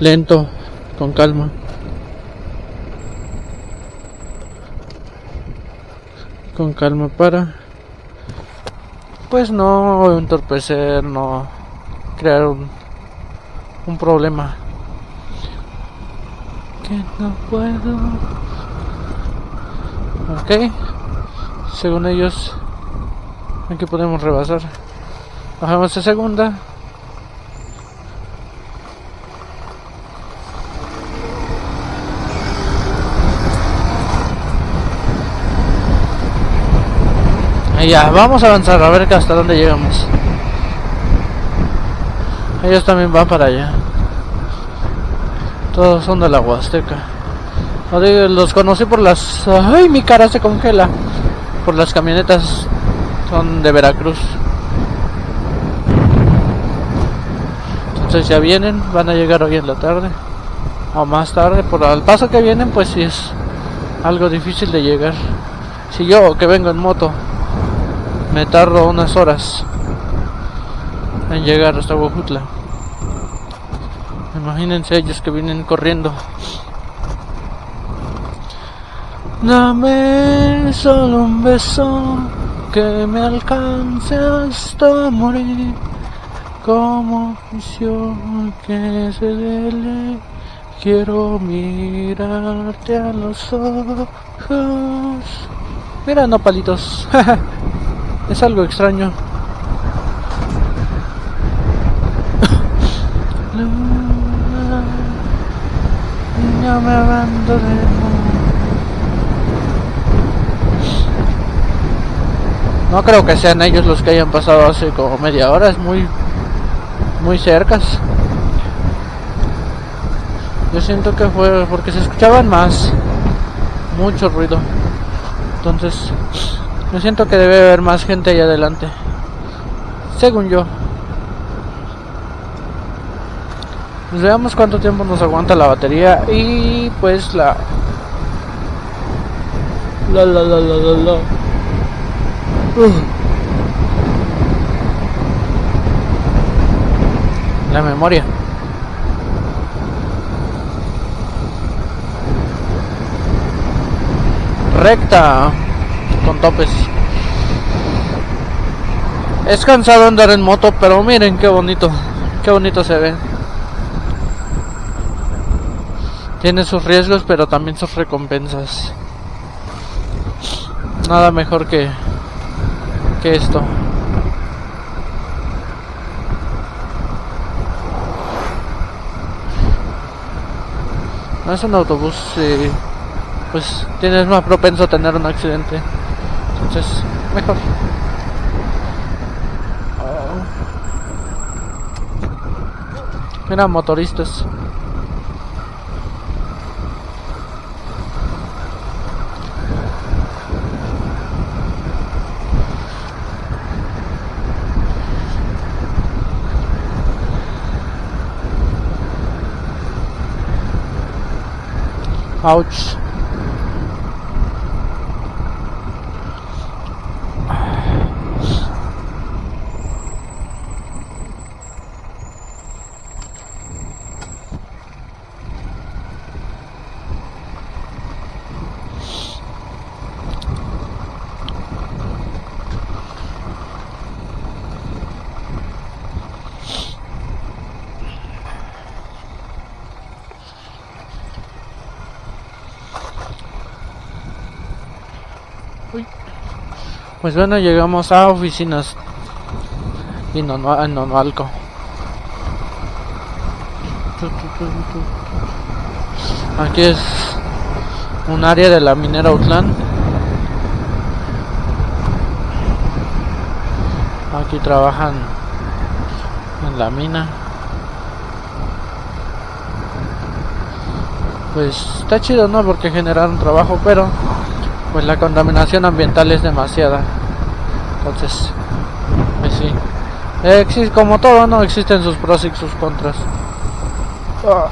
lento, con calma. Con calma para pues no entorpecer, no crear un, un problema. Que no puedo. Ok. Según ellos, aquí podemos rebasar. Bajamos a segunda. Y ya, vamos a avanzar a ver hasta dónde llegamos. Ellos también van para allá. Todos son de la Huasteca. Los conocí por las... ¡Ay, mi cara se congela! Por las camionetas. Son de Veracruz. Entonces ya vienen, van a llegar hoy en la tarde. O más tarde. Por el paso que vienen, pues sí es algo difícil de llegar. Si yo que vengo en moto me tardo unas horas en llegar hasta Huajutla. Imagínense ellos que vienen corriendo. Dame solo un beso que me alcance hasta morir. Como visión que se dele, quiero mirarte a los ojos. Mira, no palitos. Es algo extraño. No me No creo que sean ellos los que hayan pasado hace como media hora, es muy muy cercas. Yo siento que fue porque se escuchaban más mucho ruido. Entonces yo siento que debe haber más gente ahí adelante. Según yo. Pues veamos cuánto tiempo nos aguanta la batería y pues la... La la la la la la. La memoria. Recta con topes. Es cansado andar en moto, pero miren qué bonito, qué bonito se ve. Tiene sus riesgos, pero también sus recompensas. Nada mejor que que esto. No es un autobús, eh, pues tienes más propenso a tener un accidente. Entonces, mejor. Mira, motoristas. Ouch. Pues bueno, llegamos a oficinas y no, no, no, no algo. Aquí es un área de la minera Outland. Aquí trabajan en la mina. Pues está chido, ¿no? Porque generan trabajo, pero pues la contaminación ambiental es demasiada. Entonces, pues sí. Eh, como todo, ¿no? Existen sus pros y sus contras. Ah,